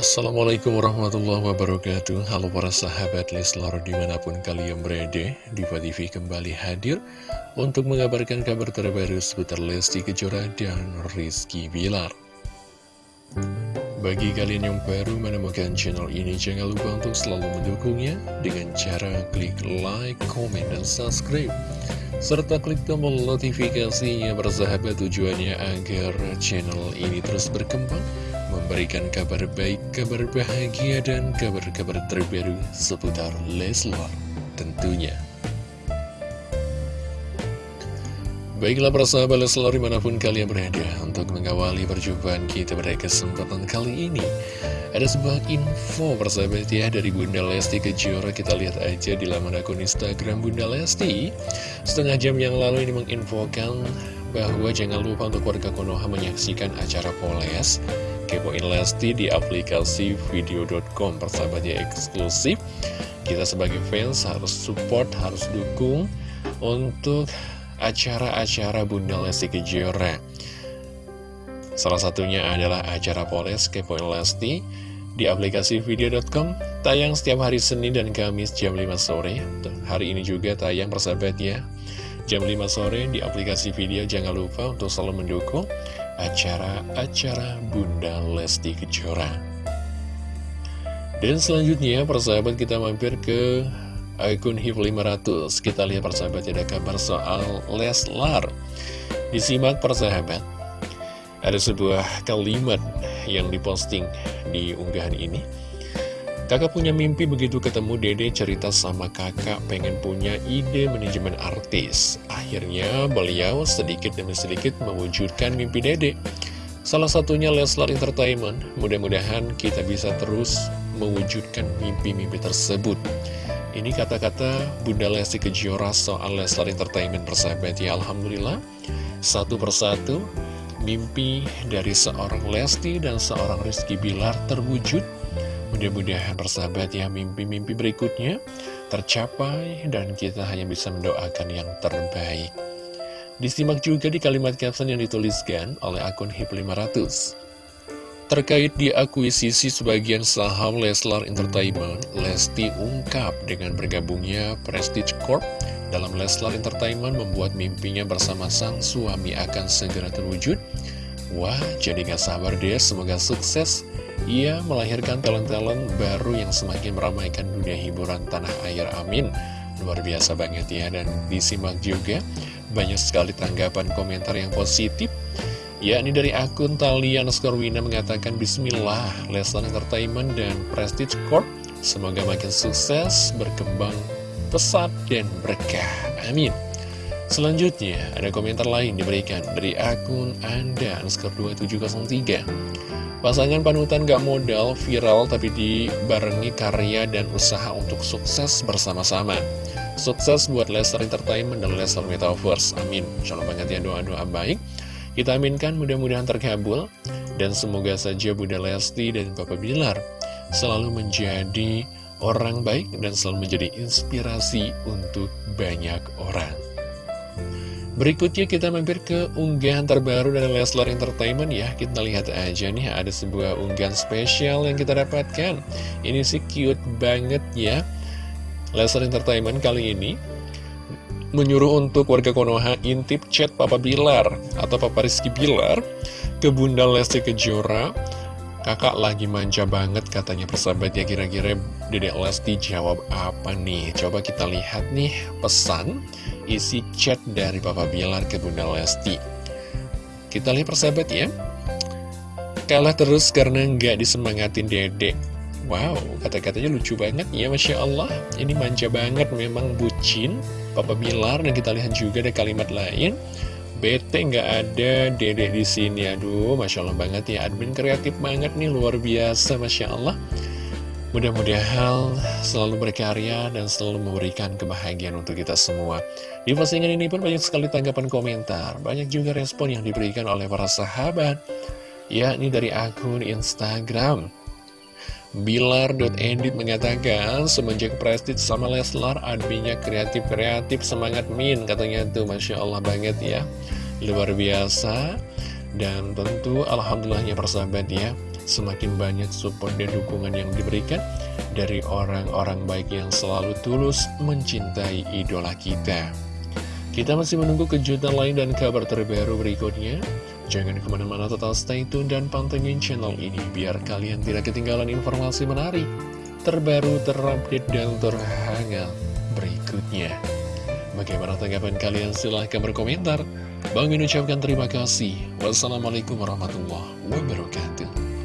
Assalamualaikum warahmatullahi wabarakatuh. Halo para sahabat Leslar di mana pun kalian berada Diva TV kembali hadir Untuk mengabarkan kabar terbaru seputar Lesti Kejora dan Rizky Bilar. Bagi kalian yang baru menemukan channel ini Jangan lupa untuk selalu mendukungnya Dengan cara klik like, comment, dan subscribe. Serta klik tombol notifikasinya bersahabat tujuannya agar channel ini terus berkembang memberikan kabar baik, kabar bahagia, dan kabar-kabar terbaru seputar Leslar tentunya. Baiklah persahabat Leslar di mana pun kalian berada untuk mengawali perjumpaan kita pada kesempatan kali ini. Ada sebuah info persahabat ya dari Bunda Lesti Kejora Kita lihat aja di laman akun Instagram Bunda Lesti Setengah jam yang lalu ini menginfokan bahwa jangan lupa untuk warga Konoha menyaksikan acara Poles Kepoin Lesti di aplikasi video.com persahabatnya eksklusif. Kita sebagai fans harus support, harus dukung untuk acara-acara Bunda Lesti Kejora. Salah satunya adalah acara Polres Kepoin Lesti di aplikasi video.com tayang setiap hari Senin dan Kamis jam 5 sore. Hari ini juga tayang persahabatnya jam 5 sore di aplikasi video jangan lupa untuk selalu mendukung acara-acara Bunda Lesti Kejora. Dan selanjutnya persahabat kita mampir ke akun HIF 500. Kita lihat persahabat ada kabar soal Leslar. Disimak persahabat. Ada sebuah kalimat yang diposting di unggahan ini. Kakak punya mimpi begitu ketemu dede cerita sama kakak pengen punya ide manajemen artis. Akhirnya beliau sedikit demi sedikit mewujudkan mimpi dede. Salah satunya Leslar Entertainment. Mudah-mudahan kita bisa terus mewujudkan mimpi-mimpi tersebut. Ini kata-kata Bunda Lesti Kejora soal Leslar Entertainment persahabat ya Alhamdulillah. Satu persatu mimpi dari seorang Lesti dan seorang Rizky Bilar terwujud Mudah-mudahan persahabat ya mimpi-mimpi berikutnya tercapai dan kita hanya bisa mendoakan yang terbaik. Disimak juga di kalimat caption yang dituliskan oleh akun HIP500. Terkait diakuisisi sebagian saham Leslar Entertainment, Lesti ungkap dengan bergabungnya Prestige Corp dalam Leslar Entertainment membuat mimpinya bersama sang suami akan segera terwujud. Wah, jadi gak sabar deh, semoga sukses ia melahirkan talent-talent baru yang semakin meramaikan dunia hiburan tanah air, amin. Luar biasa banget ya, dan disimak juga banyak sekali tanggapan komentar yang positif. Ya, ini dari akun Talian Skorwina mengatakan Bismillah, Lesnar Entertainment dan Prestige Corp Semoga makin sukses, berkembang pesat, dan berkah. Amin. Selanjutnya, ada komentar lain diberikan dari akun Anda, underscore 2703. Pasangan panutan gak modal, viral tapi dibarengi karya dan usaha untuk sukses bersama-sama. Sukses buat Lester Entertainment dan Lester Metaverse. Amin. Shalom banget ya doa-doa baik. Kita aminkan mudah-mudahan terkabul. Dan semoga saja Bunda Lesti dan Papa Bilar selalu menjadi orang baik dan selalu menjadi inspirasi untuk banyak orang. Berikutnya kita mampir ke unggahan terbaru dari Leslar Entertainment ya. Kita lihat aja nih ada sebuah unggahan spesial yang kita dapatkan. Ini sih cute banget ya. Leslar Entertainment kali ini Menyuruh untuk warga Konoha intip chat Papa Bilar Atau Papa Rizky Bilar Ke Bunda Lesti Kejora Kakak lagi manja banget katanya persahabat ya kira-kira Dedek Lesti jawab apa nih Coba kita lihat nih pesan isi chat dari Papa Bilar ke Bunda Lesti. Kita lihat persahabat ya. Kalah terus karena nggak disemangatin dedek. Wow, kata-katanya lucu banget ya, Masya Allah. Ini manja banget, memang bucin Papa Bilar. Dan kita lihat juga ada kalimat lain. Bete nggak ada dedek di sini. Aduh, Masya Allah banget ya. Admin kreatif banget nih, luar biasa, Masya Allah. Mudah-mudahan selalu berkarya dan selalu memberikan kebahagiaan untuk kita semua. Di postingan ini pun banyak sekali tanggapan komentar, banyak juga respon yang diberikan oleh para sahabat, yakni dari akun Instagram. Bilar.edit mengatakan, semenjak Prestige sama Leslar, adminnya kreatif-kreatif, semangat min, katanya tuh, Masya Allah banget ya. Luar biasa, dan tentu Alhamdulillahnya persahabat ya, semakin banyak support dan dukungan yang diberikan dari orang-orang baik yang selalu tulus mencintai idola kita. Kita masih menunggu kejutan lain dan kabar terbaru berikutnya. Jangan ke mana-mana total stay tune dan pantengin channel ini biar kalian tidak ketinggalan informasi menarik, terbaru, terupdate, dan terhangat berikutnya. Bagaimana tanggapan kalian? Silahkan berkomentar. Bang ucapkan terima kasih. Wassalamualaikum warahmatullahi wabarakatuh.